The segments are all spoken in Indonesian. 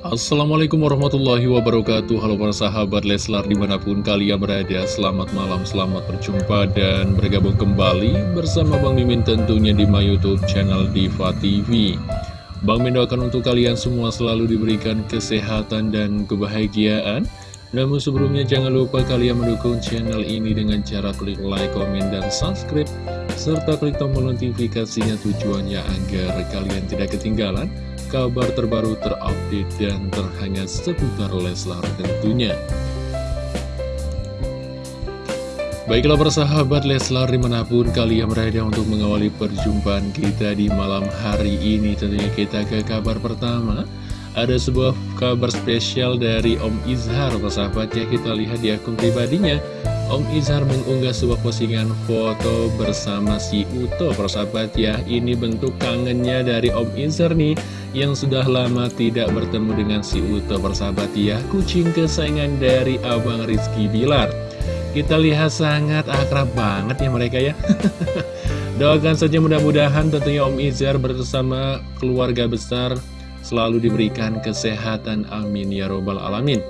Assalamualaikum warahmatullahi wabarakatuh. Halo para sahabat Leslar di mana pun kalian berada Selamat malam, selamat berjumpa dan bergabung kembali Bersama Bang Mimin tentunya di my youtube channel Diva TV Bang Mimin doakan untuk kalian semua selalu diberikan kesehatan dan kebahagiaan namun sebelumnya jangan lupa kalian mendukung channel ini dengan cara klik like, komen, dan subscribe serta klik tombol notifikasinya tujuannya agar kalian tidak ketinggalan kabar terbaru terupdate dan terhangat seputar Leslar tentunya. Baiklah persahabat Leslar di mana pun kalian berada untuk mengawali perjumpaan kita di malam hari ini Tentunya kita ke kabar pertama Ada sebuah kabar spesial dari Om Izhar persahabat ya kita lihat di akun pribadinya. Om Izhar mengunggah sebuah postingan foto bersama si Uto persahabat ya Ini bentuk kangennya dari Om Izhar nih Yang sudah lama tidak bertemu dengan si Uto persahabat ya Kucing kesayangan dari Abang Rizky Bilar. Kita lihat sangat akrab banget ya mereka ya. Doakan saja mudah-mudahan tentunya Om Izhar bersama keluarga besar Selalu diberikan kesehatan. Amin ya robbal alamin.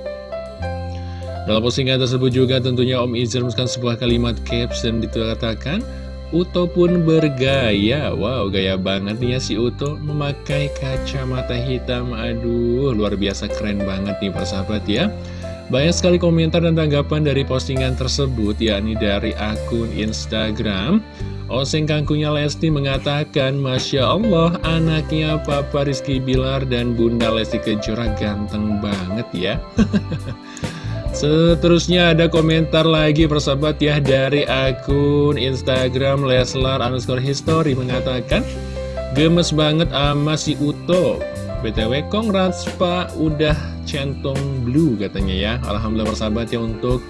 Dalam postingan tersebut juga tentunya Om Izzer menuliskan sebuah kalimat caption dikatakan Uto pun bergaya. Wow gaya banget nih ya si Uto Memakai kacamata hitam. Aduh luar biasa keren banget nih persahabat ya. Banyak sekali komentar dan tanggapan dari postingan tersebut yakni dari akun Instagram Oseng kangkunya Lesti mengatakan Masya Allah anaknya Papa Rizky Bilar dan Bunda Lesti Kejora ganteng banget ya. Seterusnya ada komentar lagi persahabat ya dari akun Instagram Leslar underscore history mengatakan Gemes banget sama si Uto. BTW congrats pak udah centong blue katanya ya. Alhamdulillah persahabat ya untuk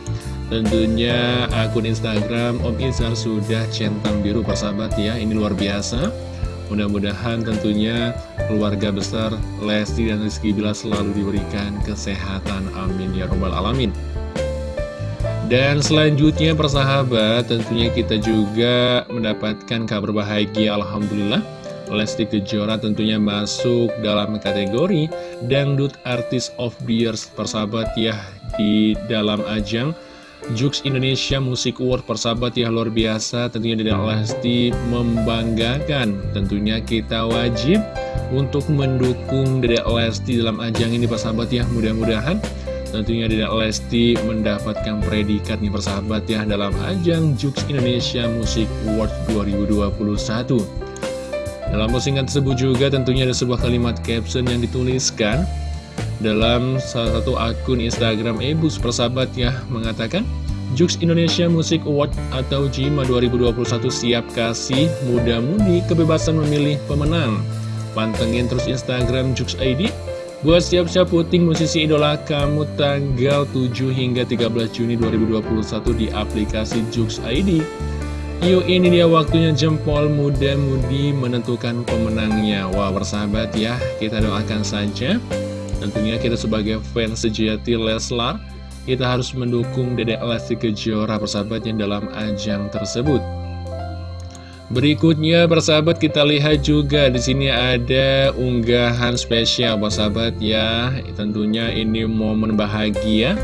tentunya akun Instagram Om Izar sudah centang biru persahabat ya Ini luar biasa Mudah-mudahan tentunya keluarga besar Lesti dan Rizky Bila selalu diberikan kesehatan. Amin ya robbal alamin. Dan selanjutnya persahabat tentunya kita juga mendapatkan kabar bahagia Alhamdulillah Lesti Kejora tentunya masuk dalam kategori Dangdut Artist of Year persahabat ya di dalam ajang Jux Indonesia Music Award persahabat ya luar biasa. Tentunya Dede Lesti membanggakan. Tentunya kita wajib untuk mendukung Dede Lesti dalam ajang ini persahabat ya. Mudah-mudahan tentunya Dede Lesti mendapatkan predikat nih persahabat ya dalam ajang Jux Indonesia Music Award 2021 dalam postingan tersebut juga tentunya ada sebuah kalimat caption yang dituliskan dalam salah satu akun Instagram Ebus persahabat ya mengatakan Jux Indonesia Music Award atau JIMA 2021 siap kasih muda-mudi kebebasan memilih pemenang. Pantengin terus Instagram Jux ID buat siap-siap puting musisi idola kamu tanggal 7 hingga 13 Juni 2021 di aplikasi Jux ID Yuk ini dia waktunya jempol muda-mudi menentukan pemenangnya. Wah bersahabat ya kita doakan saja Tentunya kita sebagai fans sejati Leslar Kita harus mendukung Dedek Lesti Kejora persahabatnya dalam ajang tersebut. Berikutnya persahabat kita lihat juga di sini ada unggahan spesial persahabat ya. Tentunya ini momen bahagia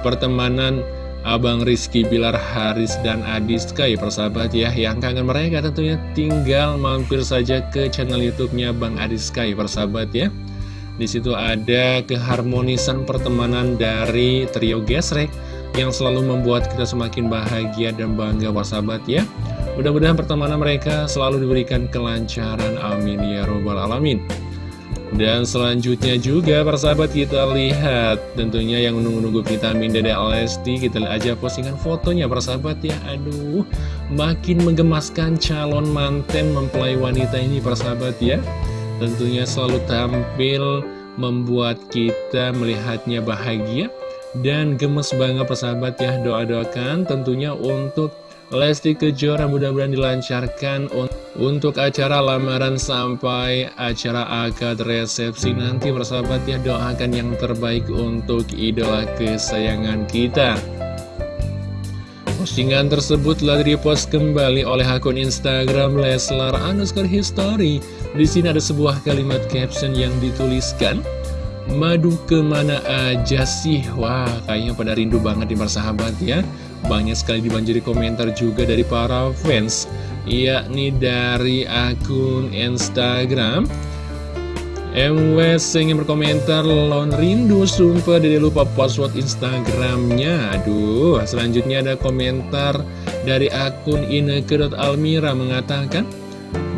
Pertemanan Abang Rizky Bilar Haris dan Adi Sky persahabat ya. Yang kangen mereka tentunya tinggal mampir saja ke channel youtube-nya Bang Adi Sky persahabat ya di situ ada keharmonisan pertemanan dari trio gesrek yang selalu membuat kita semakin bahagia dan bangga sahabat ya. Mudah-mudahan pertemanan mereka selalu diberikan kelancaran. Amin ya robbal alamin. Dan selanjutnya juga persahabat kita lihat tentunya yang menunggu-nunggu vitamin Dede Lesti kita lihat aja postingan fotonya persahabat ya aduh makin menggemaskan calon manten mempelai wanita ini persahabat ya tentunya selalu tampil membuat kita melihatnya bahagia dan gemes banget persahabat ya doa-doakan. Tentunya untuk Lesti Kejora mudah-mudahan dilancarkan untuk acara lamaran sampai acara akad resepsi nanti persahabat ya doakan yang terbaik untuk idola kesayangan kita Postingan tersebut telah direpost kembali oleh akun Instagram Leslar underscore history. Di sini ada sebuah kalimat caption yang dituliskan. Madu ke mana aja sih? Wah, kayaknya pada rindu banget nih persahabat ya. Banyak sekali dibanjiri komentar juga dari para fans, yakni dari akun Instagram. MW ingin berkomentar Lon rindu sumpah dari lupa password Instagramnya. Aduh selanjutnya ada komentar dari akun Ineke.almira mengatakan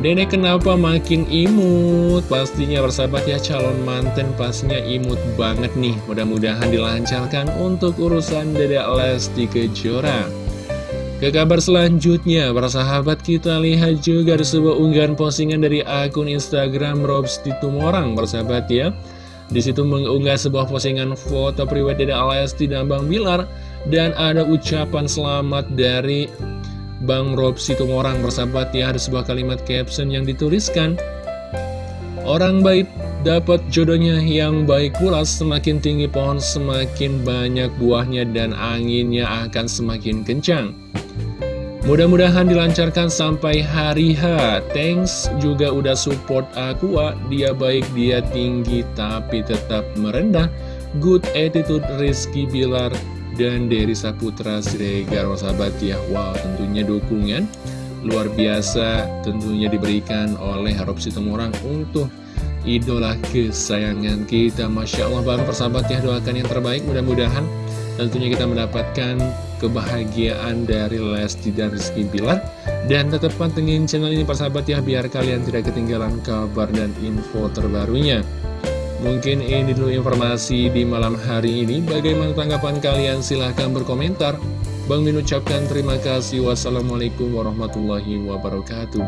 Dede kenapa makin imut? Pastinya bersahabat ya calon manten pastinya imut banget nih. Mudah-mudahan dilancarkan untuk urusan Dede Lesti Kejora Ke kabar selanjutnya, para sahabat kita lihat juga ada sebuah unggahan postingan dari akun Instagram Robs Tumorang, sahabat ya. Di situ mengunggah sebuah postingan foto pribadi Dede Lesti dan Bang Bilar dan ada ucapan selamat dari Bang Rob Situmorang bersahabat ya. Ada sebuah kalimat caption yang dituliskan Orang baik dapat jodohnya yang baik pula. Semakin tinggi pohon semakin banyak buahnya dan anginnya akan semakin kencang Mudah-mudahan dilancarkan sampai hari H. Thanks juga udah support Aqua Dia baik, dia tinggi tapi tetap merendah. Good attitude Rizky Bilar dan Dery Saputra Siregar sahabat ya. Wow tentunya dukungan luar biasa tentunya diberikan oleh Harap Situmorang untuk idola kesayangan kita. Masya Allah bang. Persahabat ya doakan yang terbaik. Mudah-mudahan tentunya kita mendapatkan kebahagiaan dari Lesti dan Rizky Bilar dan tetap pantengin channel ini persahabat ya biar kalian tidak ketinggalan kabar dan info terbarunya Mungkin ini dulu informasi di malam hari ini. Bagaimana tanggapan kalian? Silahkan berkomentar. Bang Min ucapkan terima kasih. Wassalamualaikum warahmatullahi wabarakatuh.